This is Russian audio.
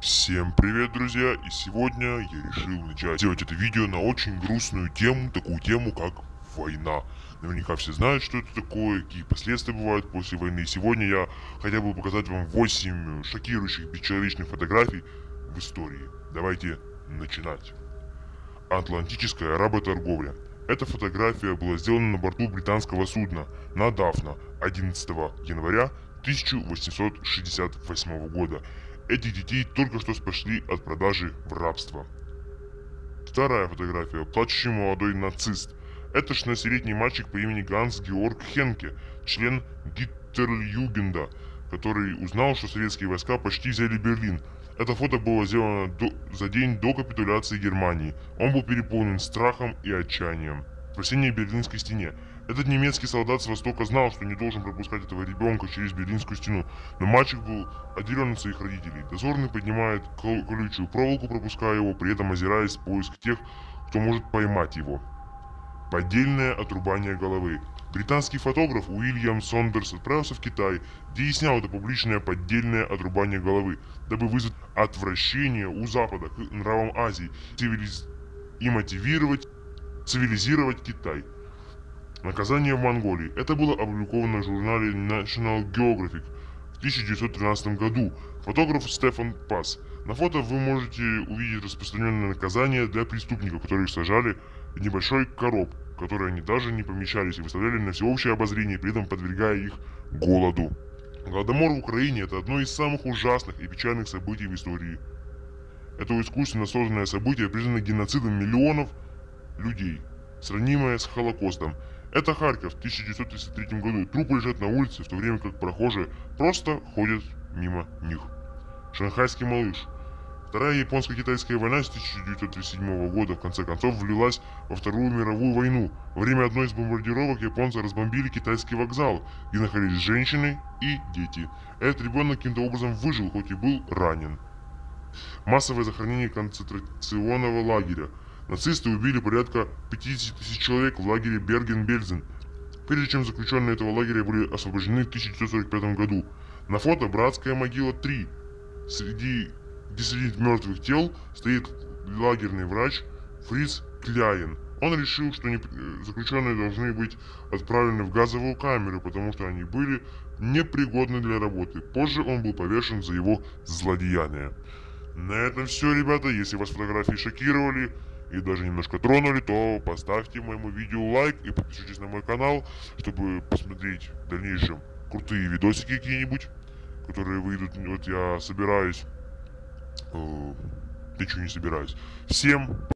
Всем привет, друзья! И сегодня я решил начать делать это видео на очень грустную тему, такую тему, как война. Наверняка все знают, что это такое, какие последствия бывают после войны. И сегодня я хотел бы показать вам 8 шокирующих бесчеловечных фотографий в истории. Давайте начинать. Атлантическая работорговля. Эта фотография была сделана на борту британского судна на Дафна 11 января 1868 года. Этих детей только что спасли от продажи в рабство. Вторая фотография. Плачущий молодой нацист. Это 16-летний мальчик по имени Ганс Георг Хенке, член Гиттерлюгенда, который узнал, что советские войска почти взяли Берлин. Это фото было сделано до, за день до капитуляции Германии. Он был переполнен страхом и отчаянием. Спасение Берлинской стене. Этот немецкий солдат с востока знал, что не должен пропускать этого ребенка через Берлинскую стену, но мальчик был отделен от своих родителей. Дозорный поднимает колючую проволоку, пропуская его, при этом озираясь в поиск тех, кто может поймать его. Поддельное отрубание головы. Британский фотограф Уильям Сондерс отправился в Китай, где и снял это публичное поддельное отрубание головы, дабы вызвать отвращение у Запада к нравам Азии и мотивировать цивилизировать Китай. Наказание в Монголии. Это было опубликовано в журнале National Geographic в 1913 году. Фотограф Стефан Пас. На фото вы можете увидеть распространенное наказание для преступников, которых сажали в небольшой короб, в которой они даже не помещались и выставляли на всеобщее обозрение, при этом подвергая их голоду. Голодомор в Украине – это одно из самых ужасных и печальных событий в истории. Это искусственно созданное событие признано геноцидом миллионов людей, сравнимое с Холокостом. Это Харьков в 1933 году. Трупы лежат на улице, в то время как прохожие просто ходят мимо них. Шанхайский малыш. Вторая японско-китайская война с 1937 года в конце концов влилась во Вторую мировую войну. Во время одной из бомбардировок японцы разбомбили китайский вокзал, где находились женщины и дети. Этот ребенок каким-то образом выжил, хоть и был ранен. Массовое захоронение концентрационного лагеря. Нацисты убили порядка 50 тысяч человек в лагере Берген-Бельзен, прежде чем заключенные этого лагеря были освобождены в 1945 году. На фото братская могила 3. Среди, где среди мертвых тел стоит лагерный врач Фриц Кляйен. Он решил, что заключенные должны быть отправлены в газовую камеру, потому что они были непригодны для работы. Позже он был повешен за его злодеяние. На этом все, ребята. Если вас фотографии шокировали, и даже немножко тронули, то поставьте моему видео лайк и подпишитесь на мой канал, чтобы посмотреть в дальнейшем крутые видосики какие-нибудь, которые выйдут. Вот я собираюсь... Э, ничего не собираюсь. Всем